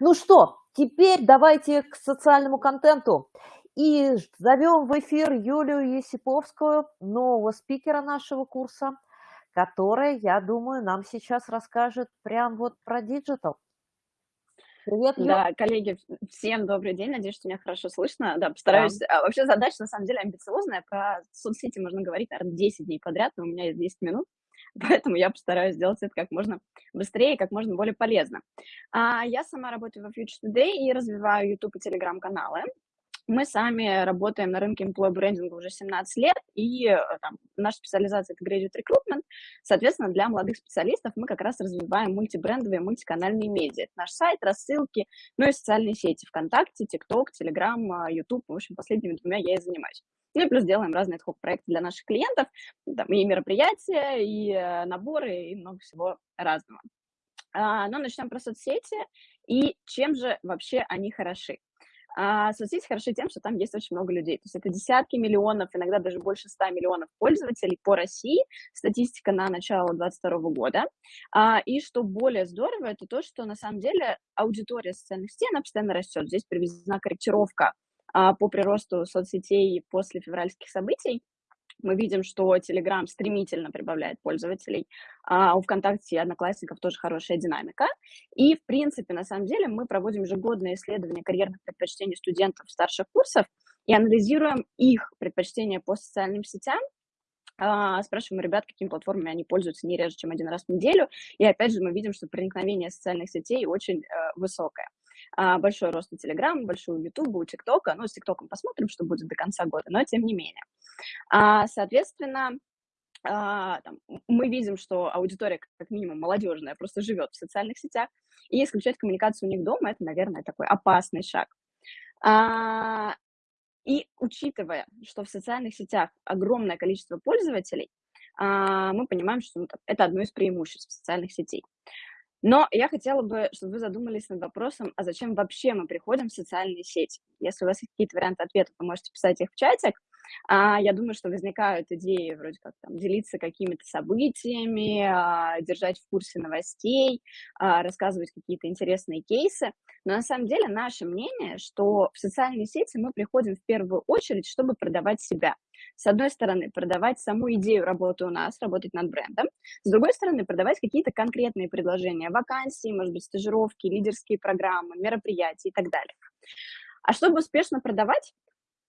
Ну что, теперь давайте к социальному контенту. И зовем в эфир Юлию Есиповскую, нового спикера нашего курса, которая, я думаю, нам сейчас расскажет прям вот про digital. Привет, Юля. Да, коллеги, всем добрый день. Надеюсь, что меня хорошо слышно. Да, постараюсь. Да. А, вообще задача на самом деле амбициозная. Про соцсети можно говорить, наверное, 10 дней подряд, но у меня есть 10 минут. Поэтому я постараюсь сделать это как можно быстрее как можно более полезно. А, я сама работаю во Future Today и развиваю YouTube и Telegram каналы. Мы сами работаем на рынке employee брендинга уже 17 лет, и э, там, наша специализация — это graduate recruitment. Соответственно, для молодых специалистов мы как раз развиваем мультибрендовые, мультиканальные медиа. Это наш сайт, рассылки, ну и социальные сети ВКонтакте, ТикТок, Телеграм, Ютуб. В общем, последними двумя я и занимаюсь. Ну и плюс делаем разные ad проекты для наших клиентов, там и мероприятия, и э, наборы, и много всего разного. А, но начнем про соцсети и чем же вообще они хороши. А соцсети хороши тем, что там есть очень много людей. То есть это десятки миллионов, иногда даже больше 100 миллионов пользователей по России. Статистика на начало 2022 года. А, и что более здорово, это то, что на самом деле аудитория социальных сетей, она постоянно растет. Здесь приведена корректировка а, по приросту соцсетей после февральских событий мы видим, что Telegram стремительно прибавляет пользователей, а у ВКонтакте и Одноклассников тоже хорошая динамика. И, в принципе, на самом деле мы проводим ежегодное исследование карьерных предпочтений студентов старших курсов и анализируем их предпочтения по социальным сетям, а, спрашиваем ребят, какими платформами они пользуются не реже, чем один раз в неделю. И опять же мы видим, что проникновение социальных сетей очень э, высокое. А, большой рост у Телеграма, большой у Ютуба, у ТикТока. Ну, с ТикТоком посмотрим, что будет до конца года, но тем не менее. А, соответственно, а, там, мы видим, что аудитория, как минимум, молодежная, просто живет в социальных сетях, и исключать коммуникацию у них дома, это, наверное, такой опасный шаг. А, и учитывая, что в социальных сетях огромное количество пользователей, мы понимаем, что ну, это одно из преимуществ социальных сетей. Но я хотела бы, чтобы вы задумались над вопросом, а зачем вообще мы приходим в социальные сети? Если у вас есть какие-то варианты ответа, вы можете писать их в чатик. А, я думаю, что возникают идеи вроде как там делиться какими-то событиями, а, держать в курсе новостей, а, рассказывать какие-то интересные кейсы. Но на самом деле наше мнение, что в социальные сети мы приходим в первую очередь, чтобы продавать себя. С одной стороны, продавать саму идею работы у нас, работать над брендом. С другой стороны, продавать какие-то конкретные предложения, вакансии, может быть, стажировки, лидерские программы, мероприятия и так далее. А чтобы успешно продавать,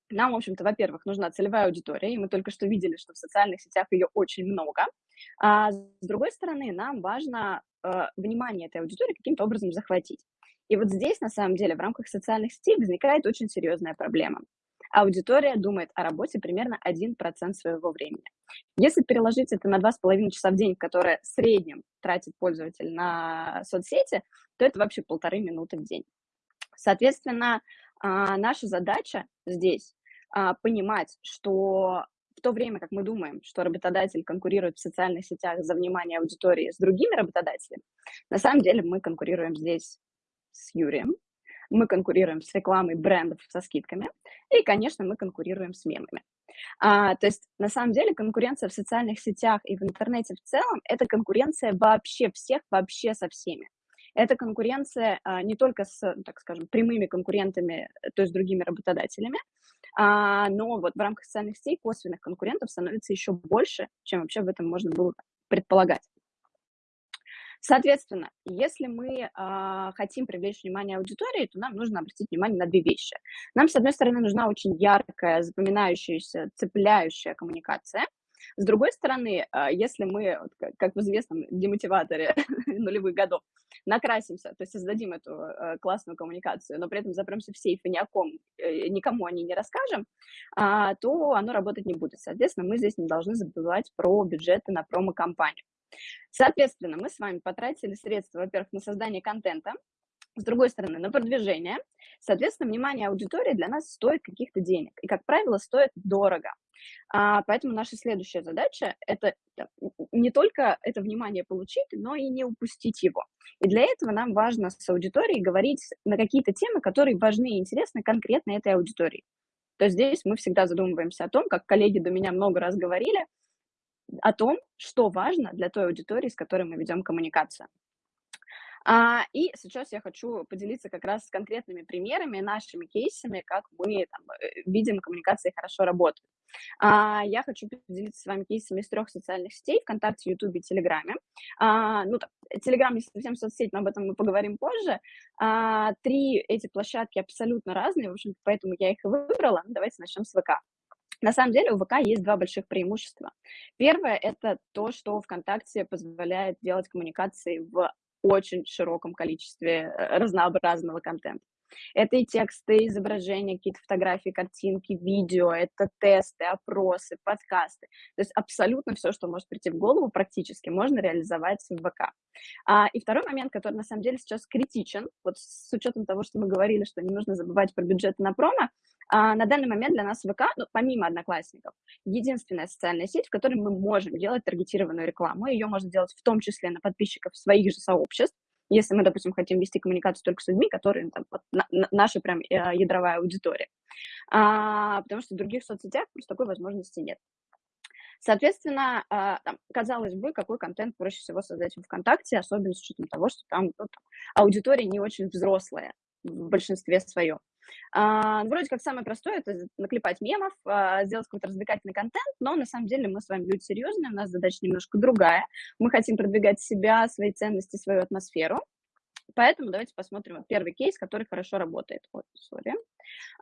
нам, в общем-то, во-первых, нужна целевая аудитория, и мы только что видели, что в социальных сетях ее очень много. А с другой стороны, нам важно э, внимание этой аудитории каким-то образом захватить. И вот здесь, на самом деле, в рамках социальных сетей возникает очень серьезная проблема. Аудитория думает о работе примерно 1% своего времени. Если переложить это на 2,5 часа в день, которое в среднем тратит пользователь на соцсети, то это вообще полторы минуты в день. Соответственно, а, наша задача здесь а, понимать, что в то время, как мы думаем, что работодатель конкурирует в социальных сетях за внимание аудитории с другими работодателями, на самом деле мы конкурируем здесь с Юрием, мы конкурируем с рекламой брендов со скидками, и, конечно, мы конкурируем с мемами. А, то есть, на самом деле, конкуренция в социальных сетях и в интернете в целом – это конкуренция вообще всех, вообще со всеми. Это конкуренция а, не только с, так скажем, прямыми конкурентами, то есть другими работодателями, а, но вот в рамках социальных сетей косвенных конкурентов становится еще больше, чем вообще в этом можно было предполагать. Соответственно, если мы э, хотим привлечь внимание аудитории, то нам нужно обратить внимание на две вещи. Нам, с одной стороны, нужна очень яркая, запоминающаяся, цепляющая коммуникация. С другой стороны, если мы, как в известном демотиваторе нулевых годов, накрасимся, то есть создадим эту э, классную коммуникацию, но при этом запремся в сейф и ни о ком, э, никому о ней не расскажем, э, то оно работать не будет. Соответственно, мы здесь не должны забывать про бюджеты на промо-компанию. Соответственно, мы с вами потратили средства, во-первых, на создание контента, с другой стороны, на продвижение. Соответственно, внимание аудитории для нас стоит каких-то денег. И, как правило, стоит дорого. А, поэтому наша следующая задача – это не только это внимание получить, но и не упустить его. И для этого нам важно с аудиторией говорить на какие-то темы, которые важны и интересны конкретно этой аудитории. То есть здесь мы всегда задумываемся о том, как коллеги до меня много раз говорили, о том, что важно для той аудитории, с которой мы ведем коммуникацию. А, и сейчас я хочу поделиться как раз с конкретными примерами, нашими кейсами, как мы там, э, видим, коммуникации хорошо работают. А, я хочу поделиться с вами кейсами из трех социальных сетей, ВКонтакте, Ютубе, Телеграме. А, ну, Телеграм не совсем соцсеть, но об этом мы поговорим позже. Три эти площадки абсолютно разные, в общем поэтому я их и выбрала. Давайте начнем с ВК. На самом деле у ВК есть два больших преимущества. Первое – это то, что ВКонтакте позволяет делать коммуникации в очень широком количестве э, разнообразного контента. Это и тексты, и изображения, какие-то фотографии, картинки, видео, это тесты, опросы, подкасты. То есть абсолютно все, что может прийти в голову, практически можно реализовать в ВК. А, и второй момент, который на самом деле сейчас критичен, вот с учетом того, что мы говорили, что не нужно забывать про бюджет на промо, а, на данный момент для нас ВК, ну, помимо Одноклассников, единственная социальная сеть, в которой мы можем делать таргетированную рекламу. Ее можно делать в том числе на подписчиков своих же сообществ, если мы, допустим, хотим вести коммуникацию только с людьми, которые там, вот, на, на, наша прям э, ядровая аудитория. А, потому что в других соцсетях просто такой возможности нет. Соответственно, а, там, казалось бы, какой контент проще всего создать в ВКонтакте, особенно с учетом того, что там, ну, аудитория не очень взрослая в большинстве своем. А, вроде как самое простое – это наклепать мемов, а, сделать какой-то развлекательный контент, но на самом деле мы с вами люди серьезные, у нас задача немножко другая. Мы хотим продвигать себя, свои ценности, свою атмосферу. Поэтому давайте посмотрим первый кейс, который хорошо работает. Ой, sorry.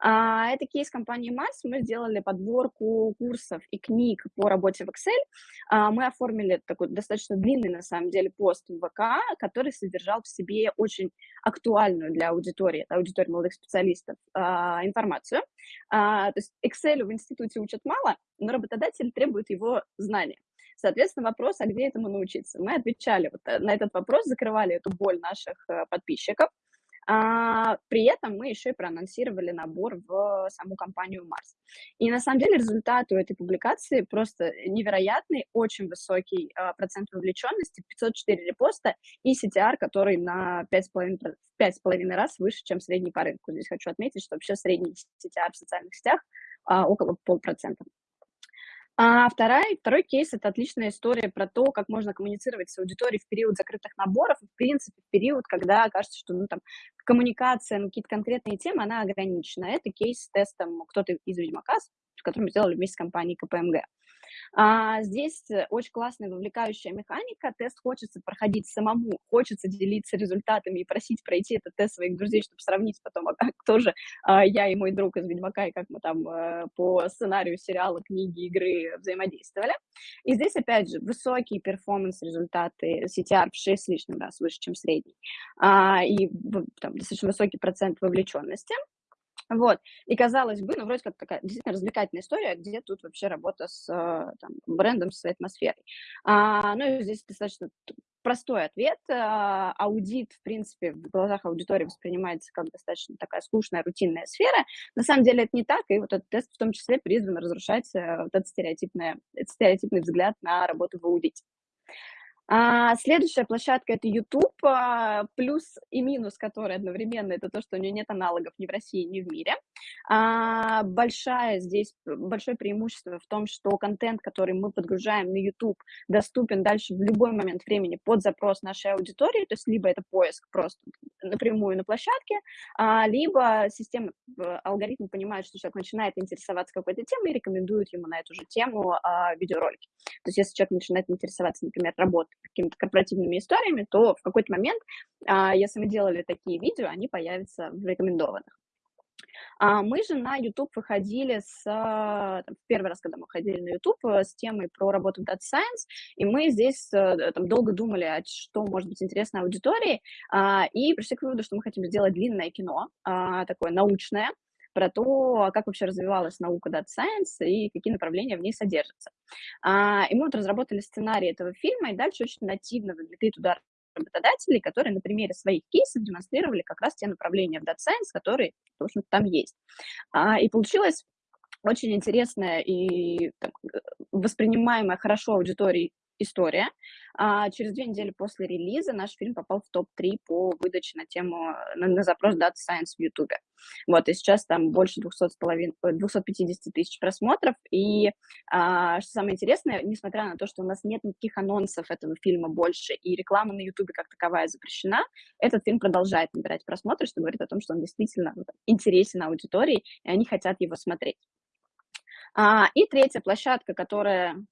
А, это кейс компании Mars. Мы сделали подборку курсов и книг по работе в Excel. А, мы оформили такой достаточно длинный, на самом деле, пост в ВК, который содержал в себе очень актуальную для аудитории, аудитории молодых специалистов, а, информацию. То есть Excel в институте учат мало, но работодатель требует его знания. Соответственно, вопрос, а где этому научиться? Мы отвечали вот э, на этот вопрос, закрывали эту боль наших э, подписчиков. А, при этом мы еще и проанонсировали набор в саму компанию Марс. И на самом деле результат у этой публикации просто невероятный, очень высокий а, процент вовлеченности, 504 репоста и CTR, который на 5,5, 5,5 раз выше, чем средний по рынку. Здесь хочу отметить, что вообще средний CTR в социальных сетях а, около полпроцента. А вторая, второй кейс – это отличная история про то, как можно коммуницировать с аудиторией в период закрытых наборов, в принципе, в период, когда кажется, что ну, там, коммуникация на какие-то конкретные темы, она ограничена. Это кейс с тестом кто-то из Ведьмака, который мы сделали вместе с компанией КПМГ. А, здесь э, очень классная вовлекающая механика. Тест хочется проходить самому, хочется делиться результатами и просить пройти этот тест своих друзей, чтобы сравнить потом, а кто же а, я и мой друг из Ведьмака, и как мы там а, по сценарию сериала, книги, игры взаимодействовали. И здесь, опять же, высокие перформанс-результаты, CTR в 6 с лишним раз выше, чем средний, а, и там, достаточно высокий процент вовлеченности. Вот. И казалось бы, ну, вроде как такая действительно развлекательная история, где тут вообще работа с э, там, брендом, с атмосферой. А, ну, и здесь достаточно простой ответ. А, аудит, в принципе, в глазах аудитории воспринимается как достаточно такая скучная, рутинная сфера. На самом деле это не так, и вот этот тест в том числе призван разрушать э, вот этот стереотипный, этот стереотипный взгляд на работу в аудите. А, следующая площадка это YouTube, а, плюс и минус, который одновременно, это то, что у нее нет аналогов ни в России, ни в мире. А, большая здесь, большое преимущество в том, что контент, который мы подгружаем на YouTube, доступен дальше в любой момент времени под запрос нашей аудитории, то есть либо это поиск просто напрямую на площадке, а, либо система, алгоритм понимает, что человек начинает интересоваться какой-то темой и рекомендует ему на эту же тему а, видеоролики. То есть если человек начинает интересоваться, например, работой, какими-то корпоративными историями, то в какой-то момент, а, если мы делали такие видео, они появятся в рекомендованных. А мы же на YouTube выходили с... Там, первый раз, когда мы ходили на YouTube, э, с темой про работу в Data Science, и мы здесь э, там, долго думали, а что может быть интересно аудитории, а, и пришли к выводу, что мы хотим сделать длинное кино, такое научное, про то, как вообще развивалась наука Data Science и какие направления в ней содержатся. А, и мы вот разработали сценарий этого фильма, и дальше очень нативно вовлекли туда работодателей, которые на примере своих кейсов демонстрировали как раз те направления в Data Science, которые, в общем там есть. А, и получилось очень интересная и так, воспринимаемая хорошо аудиторией история. А через две недели после релиза наш фильм попал в топ-3 по выдаче на тему, на, на запрос Data Science в YouTube. Вот, и сейчас там больше 200 с половиной, 250 тысяч просмотров, и а, что самое интересное, несмотря на то, что у нас нет никаких анонсов этого фильма больше, и реклама на Ютубе как таковая запрещена, этот фильм продолжает набирать просмотры, что говорит о том, что он действительно интересен аудитории, и они хотят его смотреть. А, и третья площадка, которая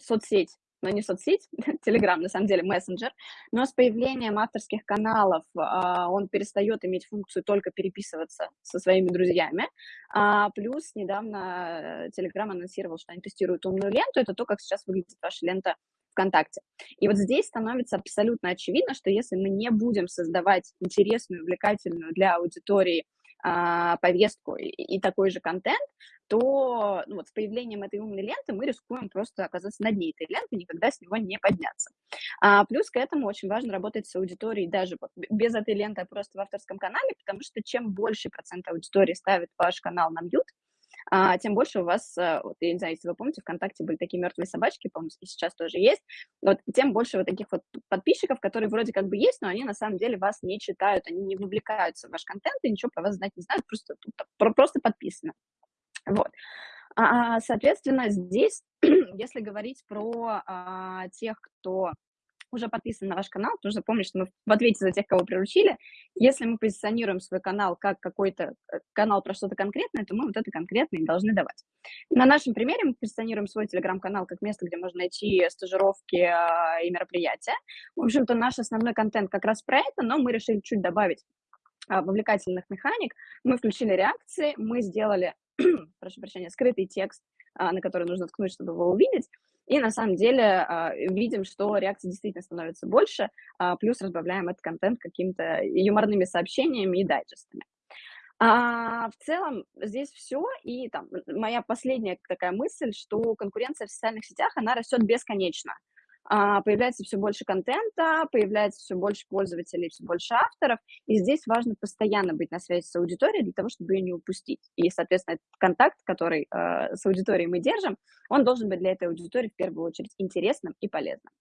соцсеть, но не соцсеть, Telegram, на самом деле, мессенджер, но с появлением авторских каналов а, он перестает иметь функцию только переписываться со своими друзьями. А, плюс недавно Telegram анонсировал, что они тестируют умную ленту. Это то, как сейчас выглядит ваша лента ВКонтакте. И вот здесь становится абсолютно очевидно, что если мы не будем создавать интересную, увлекательную для аудитории повестку и, такой же контент, то ну, вот с появлением этой умной ленты мы рискуем просто оказаться на дне этой ленты, никогда с него не подняться. А, плюс к этому очень важно работать с аудиторией даже без этой ленты, а просто в авторском канале, потому что чем больше процент аудитории ставит ваш канал на мьют, а, тем больше у вас, э, вот, я не знаю, если вы помните, ВКонтакте были такие мертвые собачки, по-моему, и сейчас тоже есть, вот, тем больше вот таких вот подписчиков, которые вроде как бы есть, но они на самом деле вас не читают, они не вовлекаются в ваш контент и ничего про вас знать не знают, просто, просто подписаны. Вот. А, соответственно, здесь, если говорить про а, тех, кто уже подписан на ваш канал, нужно помнить, что мы в ответе за тех, кого приручили, если мы позиционируем свой канал как какой-то э, канал про что-то конкретное, то мы вот это конкретное должны давать. На нашем примере мы позиционируем свой телеграм-канал как место, где можно найти стажировки а, и мероприятия. В общем-то, наш основной контент как раз про это, но мы решили чуть добавить а, вовлекательных механик. Мы включили реакции, мы сделали, прошу прощения, скрытый текст, а, на который нужно ткнуть, чтобы его увидеть. И на самом деле а, видим, что реакций действительно становится больше, а, плюс разбавляем этот контент какими-то юморными сообщениями и дайджестами. А, в целом здесь все, и там моя последняя такая мысль, что конкуренция в социальных сетях, она растет бесконечно. А, появляется все больше контента, появляется все больше пользователей, все больше авторов, и здесь важно постоянно быть на связи с аудиторией для того, чтобы ее не упустить. И, соответственно, этот контакт, который э, с аудиторией мы держим, он должен быть для этой аудитории в первую очередь интересным и полезным.